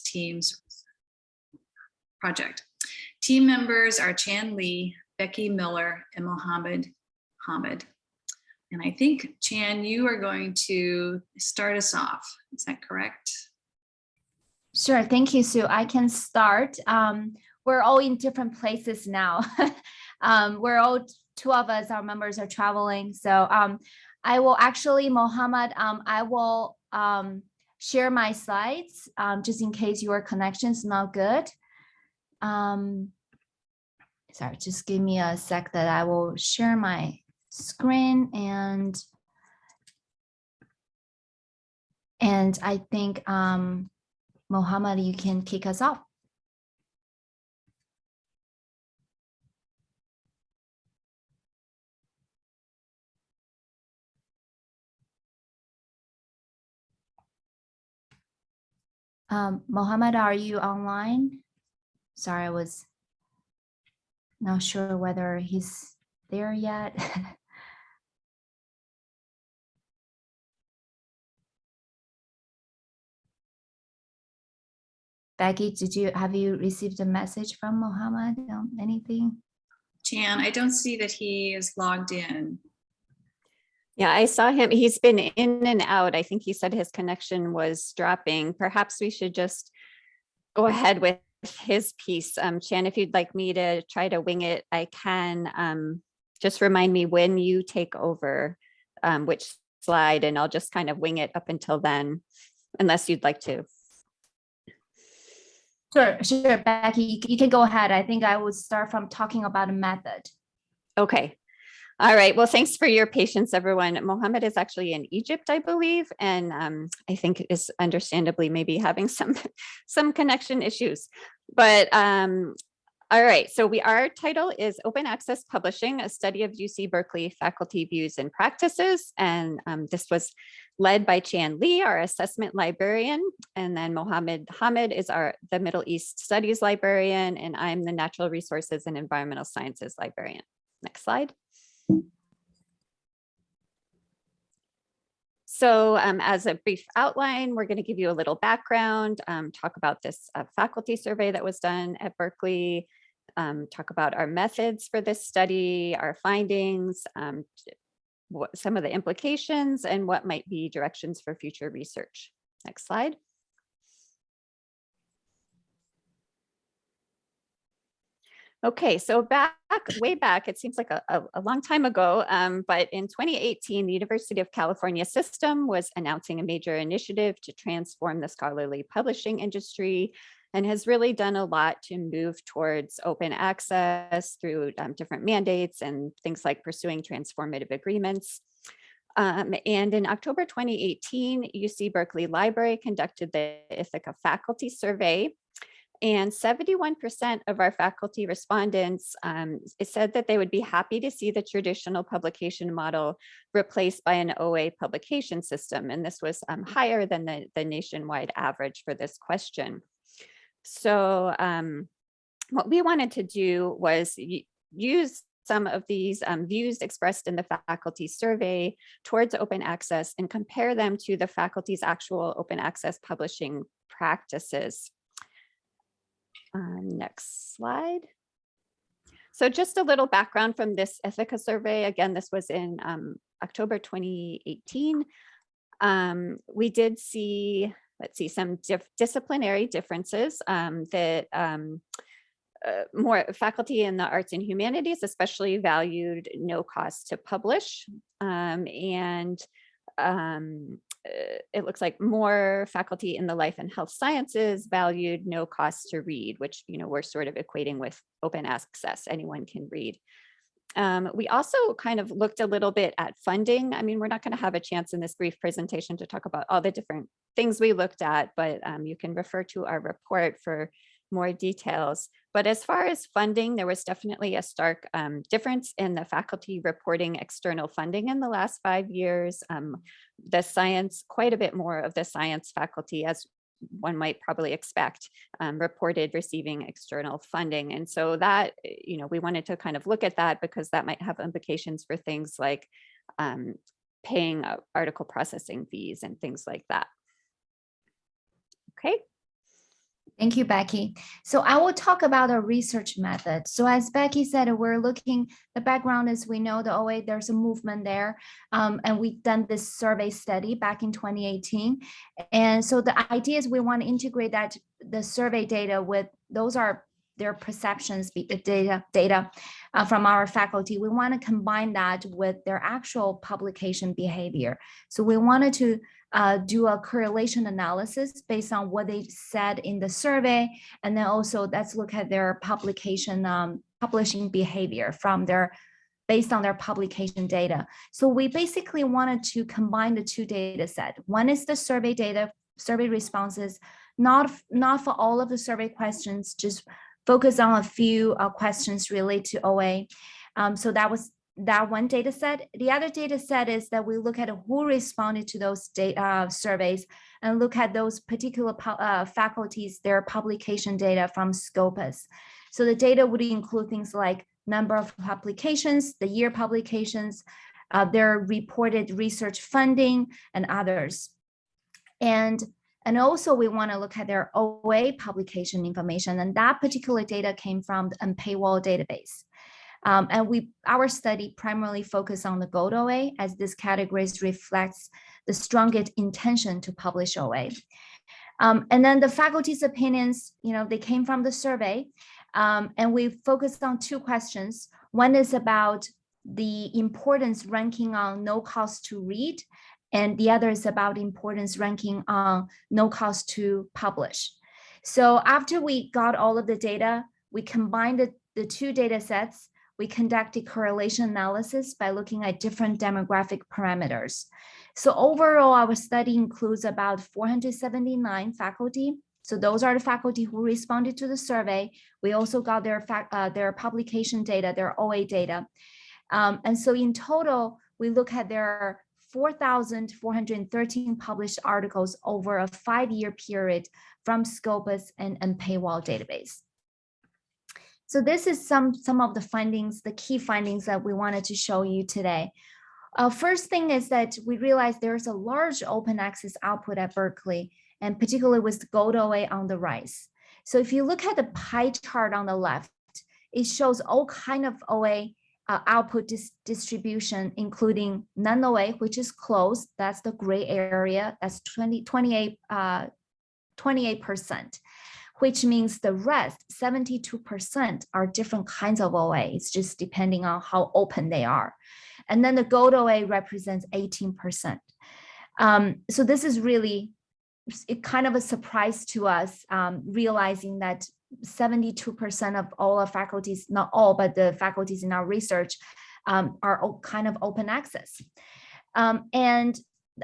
Teams project. Team members are Chan Lee, Becky Miller, and Mohammed Hamid. And I think, Chan, you are going to start us off. Is that correct? Sure, thank you, Sue. I can start. Um, we're all in different places now. um, we're all two of us, our members are traveling. So um, I will actually, Mohammed, um, I will um, share my slides um, just in case your connection is not good. Um, sorry, just give me a sec that I will share my screen and and I think um, Mohammed, you can kick us off. Um, Mohammed, are you online? Sorry, I was not sure whether he's there yet. Becky, did you have you received a message from Mohammed on anything? Chan, I don't see that he is logged in. Yeah, I saw him. He's been in and out. I think he said his connection was dropping. Perhaps we should just go ahead with his piece. Um, Chan, if you'd like me to try to wing it, I can. Um, just remind me when you take over um, which slide and I'll just kind of wing it up until then, unless you'd like to. Sure, sure, Becky, you, can go ahead. I think I would start from talking about a method. Okay. All right. Well, thanks for your patience, everyone. Mohammed is actually in Egypt, I believe, and um, I think is understandably maybe having some some connection issues. But um, all right, so we our title is Open Access Publishing, a study of UC Berkeley faculty views and practices. And um, this was led by Chan Lee, our assessment librarian. And then Mohammed Hamid is our the Middle East Studies librarian, and I'm the Natural Resources and Environmental Sciences librarian. Next slide. So um, as a brief outline, we're going to give you a little background, um, talk about this uh, faculty survey that was done at Berkeley, um, talk about our methods for this study, our findings, um, what, some of the implications, and what might be directions for future research. Next slide. Okay, so back way back, it seems like a, a, a long time ago, um, but in 2018, the University of California system was announcing a major initiative to transform the scholarly publishing industry and has really done a lot to move towards open access through um, different mandates and things like pursuing transformative agreements. Um, and in October 2018, UC Berkeley Library conducted the Ithaka faculty survey and 71% of our faculty respondents um, said that they would be happy to see the traditional publication model replaced by an OA publication system. And this was um, higher than the, the nationwide average for this question. So um, what we wanted to do was use some of these um, views expressed in the faculty survey towards open access and compare them to the faculty's actual open access publishing practices. Um, next slide. So just a little background from this Ithaka survey. Again, this was in um, October 2018. Um, we did see, let's see, some disciplinary differences um, that um, uh, more faculty in the arts and humanities especially valued no cost to publish um, and um, it looks like more faculty in the life and health sciences valued no cost to read, which, you know, we're sort of equating with open access, anyone can read. Um, we also kind of looked a little bit at funding. I mean, we're not going to have a chance in this brief presentation to talk about all the different things we looked at, but um, you can refer to our report for more details. But as far as funding, there was definitely a stark um, difference in the faculty reporting external funding in the last five years. Um, the science, quite a bit more of the science faculty, as one might probably expect, um, reported receiving external funding. And so that, you know, we wanted to kind of look at that because that might have implications for things like um, paying article processing fees and things like that. Okay. Thank you, Becky. So I will talk about a research method. So as Becky said, we're looking, the background is we know the OA, there's a movement there. um, and we've done this survey study back in 2018. And so the idea is we want to integrate that, the survey data with, those are their perceptions, data, data uh, from our faculty. We want to combine that with their actual publication behavior. So we wanted to uh, do a correlation analysis based on what they said in the survey. And then also let's look at their publication, um, publishing behavior from their, based on their publication data. So we basically wanted to combine the two data set. One is the survey data, survey responses, not, not for all of the survey questions, just focus on a few uh, questions related to OA. Um, so that was that one data set. The other data set is that we look at who responded to those data uh, surveys and look at those particular uh, faculties, their publication data from Scopus. So the data would include things like number of publications, the year publications, uh, their reported research funding and others. And and also we want to look at their OA publication information and that particular data came from the Paywall database. Um, and we, our study primarily focused on the gold OA as this category reflects the strongest intention to publish OA. Um, and then the faculty's opinions, you know, they came from the survey. Um, and we focused on two questions. One is about the importance ranking on no cost to read. And the other is about importance ranking on no cost to publish. So after we got all of the data, we combined the, the two data sets we conducted correlation analysis by looking at different demographic parameters. So overall, our study includes about 479 faculty. So those are the faculty who responded to the survey. We also got their uh, their publication data, their OA data. Um, and so in total, we look at their 4,413 published articles over a five-year period from Scopus and, and Paywall database. So this is some, some of the findings, the key findings that we wanted to show you today. Uh, first thing is that we realized there's a large open access output at Berkeley, and particularly with Gold OA on the rise. So if you look at the pie chart on the left, it shows all kind of OA uh, output dis distribution, including non-OA, which is closed. That's the gray area. That's 20, 28, uh, 28% which means the rest, 72% are different kinds of OA. It's just depending on how open they are. And then the gold OA represents 18%. Um, so this is really it kind of a surprise to us, um, realizing that 72% of all our faculties, not all, but the faculties in our research um, are kind of open access. Um, and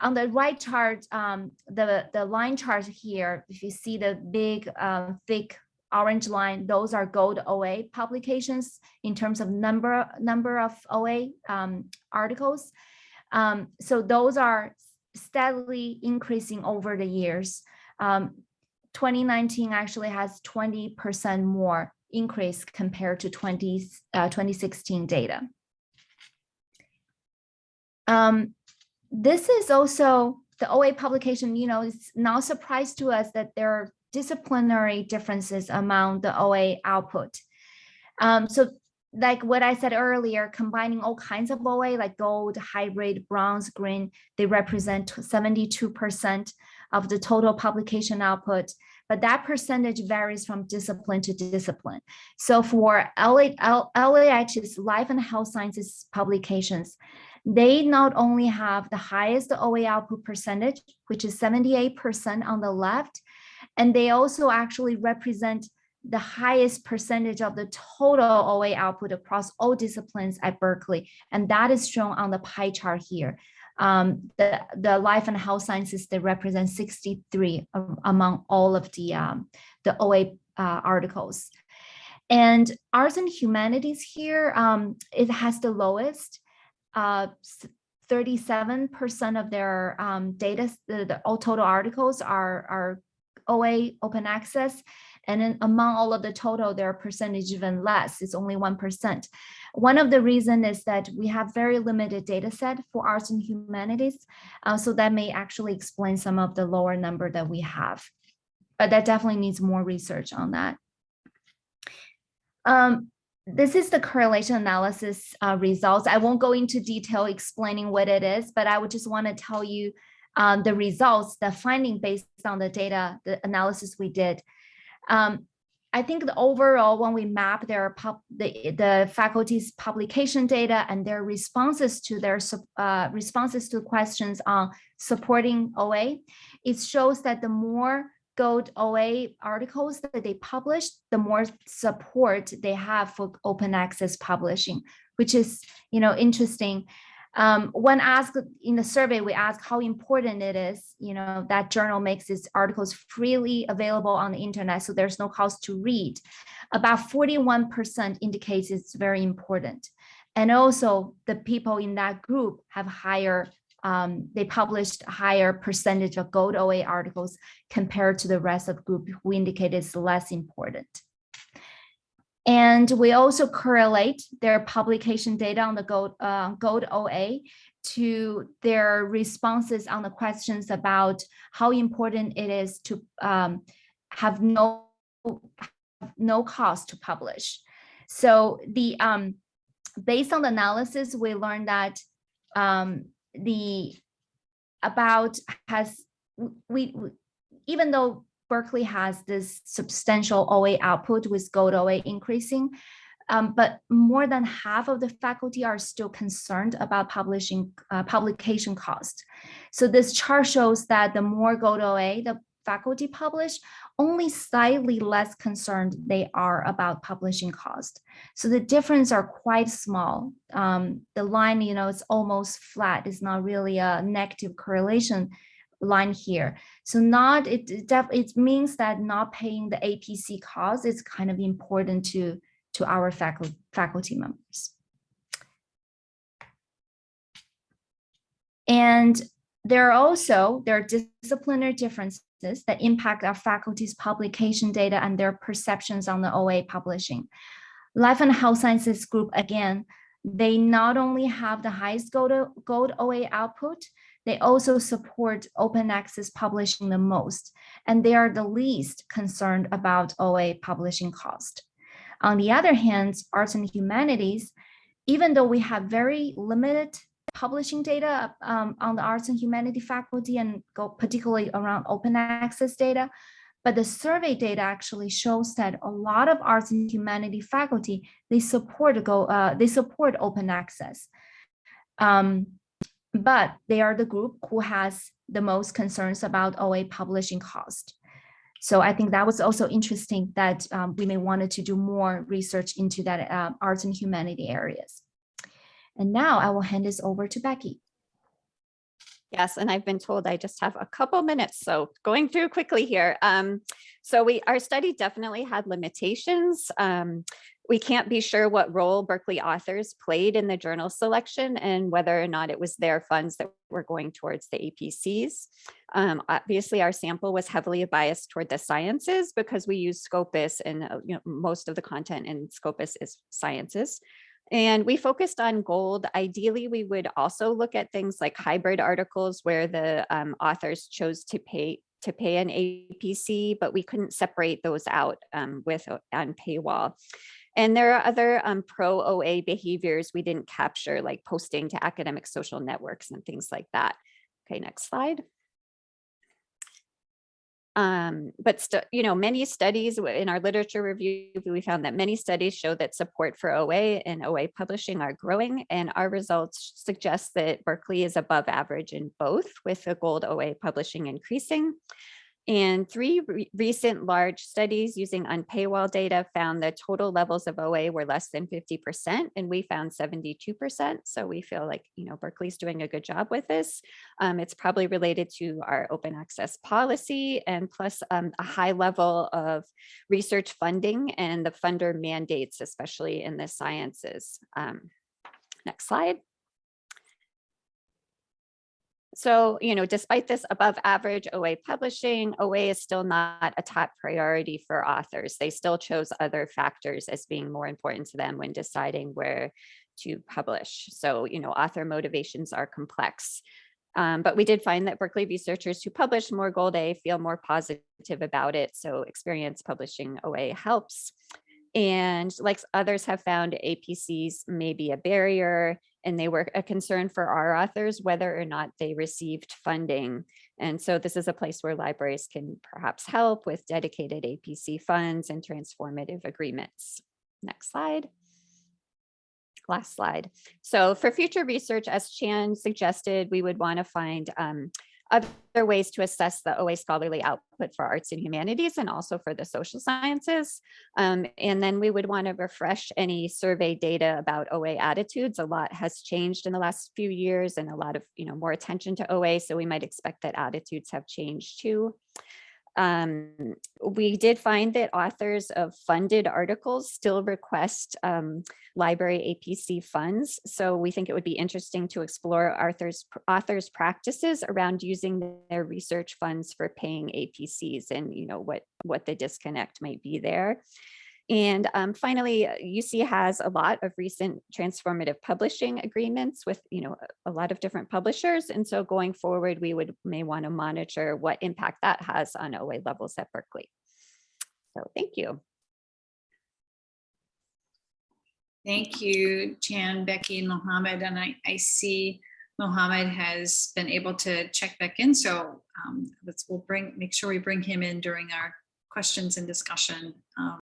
on the right chart, um, the, the line chart here, if you see the big, uh, thick orange line, those are gold OA publications in terms of number, number of OA um, articles. Um, so those are steadily increasing over the years. Um, 2019 actually has 20% more increase compared to 20, uh, 2016 data. Um, this is also the OA publication, you know, it's now surprise to us that there are disciplinary differences among the OA output. Um, so like what I said earlier, combining all kinds of OA like gold, hybrid, bronze, green, they represent 72% of the total publication output, but that percentage varies from discipline to discipline. So for LA, LAH's life and health sciences publications, they not only have the highest OA output percentage, which is 78% on the left, and they also actually represent the highest percentage of the total OA output across all disciplines at Berkeley. And that is shown on the pie chart here. Um, the, the life and health sciences, they represent 63 among all of the, um, the OA uh, articles. And arts and humanities here, um, it has the lowest. 37% uh, of their um, data, the, the, all total articles are, are OA open access. And then among all of the total, their percentage even less, it's only 1%. One of the reason is that we have very limited data set for arts and humanities. Uh, so that may actually explain some of the lower number that we have. but that definitely needs more research on that. Um, this is the correlation analysis uh, results. I won't go into detail explaining what it is, but I would just want to tell you um, the results, the finding based on the data, the analysis we did. Um, I think the overall, when we map their pub, the, the faculty's publication data and their responses to their uh, responses to questions on supporting OA, it shows that the more Gold OA articles that they publish, the more support they have for open access publishing, which is, you know, interesting. Um, when asked in the survey, we asked how important it is, you know, that journal makes its articles freely available on the internet, so there's no cost to read. About 41% indicates it's very important. And also the people in that group have higher, um, they published a higher percentage of gold OA articles compared to the rest of the group who indicated it's less important. And we also correlate their publication data on the Gold, uh, Gold OA to their responses on the questions about how important it is to um, have no, no cost to publish. So the um, based on the analysis, we learned that um, the about has we we- even though Berkeley has this substantial OA output with gold OA increasing. um, but more than half of the faculty are still concerned about publishing uh, publication cost. So this chart shows that the more gold OA the faculty publish, only slightly less concerned they are about publishing cost. So the difference are quite small. Um, the line, you know, it's almost flat. It's not really a negative correlation line here. So not it it means that not paying the APC cost is kind of important to to our faculty faculty members. And there are also there are disciplinary differences that impact our faculty's publication data and their perceptions on the OA publishing. Life and Health Sciences group again, they not only have the highest gold, gold OA output, they also support open access publishing the most, and they are the least concerned about OA publishing cost. On the other hand, arts and humanities, even though we have very limited publishing data um, on the arts and humanity faculty and go particularly around open access data, but the survey data actually shows that a lot of arts and humanity faculty, they support go, uh, they support open access. Um, but they are the group who has the most concerns about OA publishing cost. So I think that was also interesting that um, we may wanted to do more research into that uh, arts and humanity areas. And now I will hand this over to Becky. Yes, and I've been told I just have a couple minutes, so going through quickly here. Um, so we, our study definitely had limitations. Um, we can't be sure what role Berkeley authors played in the journal selection and whether or not it was their funds that were going towards the APCs. Um, obviously, our sample was heavily biased toward the sciences because we use Scopus and uh, you know, most of the content in Scopus is sciences. And we focused on gold. Ideally, we would also look at things like hybrid articles where the um, authors chose to pay to pay an APC, but we couldn't separate those out um, with uh, Unpaywall. And there are other um, pro OA behaviors we didn't capture, like posting to academic social networks and things like that. Okay, next slide. Um, but you know, many studies in our literature review, we found that many studies show that support for OA and OA publishing are growing, and our results suggest that Berkeley is above average in both, with the gold OA publishing increasing. And three re- recent large studies using unpaywall data found that total levels of OA were less than 50%, and we found 72%. So we feel like, you know, Berkeley's doing a good job with this. Um, it's probably related to our open access policy and plus um, a high level of research funding and the funder mandates, especially in the sciences. Um, next slide. So, you know, despite this above average OA publishing, OA is still not a top priority for authors. They still chose other factors as being more important to them when deciding where to publish. So, you know, author motivations are complex. Um, but we did find that Berkeley researchers who publish more Gold A feel more positive about it. So experience publishing OA helps. And like others have found, APCs may be a barrier and they were a concern for our authors whether or not they received funding. And so this is a place where libraries can perhaps help with dedicated APC funds and transformative agreements. Next slide. Last slide. So for future research, as Chan suggested, we would want to find um, other ways to assess the OA scholarly output for arts and humanities and also for the social sciences. Um, and then we would want to refresh any survey data about OA attitudes. A lot has changed in the last few years and a lot of, you know, more attention to OA. So we might expect that attitudes have changed too. Um, we did find that authors of funded articles still request um, library APC funds. So we think it would be interesting to explore authors, authors practices around using their research funds for paying APCs and you know what, what the disconnect might be there. And um, finally, UC has a lot of recent transformative publishing agreements with, you know, a lot of different publishers. And so going forward, we would may want to monitor what impact that has on OA levels at Berkeley. So thank you. Thank you, Chan, Becky, and Mohammed. And I, I see Mohammed has been able to check back in. So um, let's, we'll bring, make sure we bring him in during our questions and discussion. Um,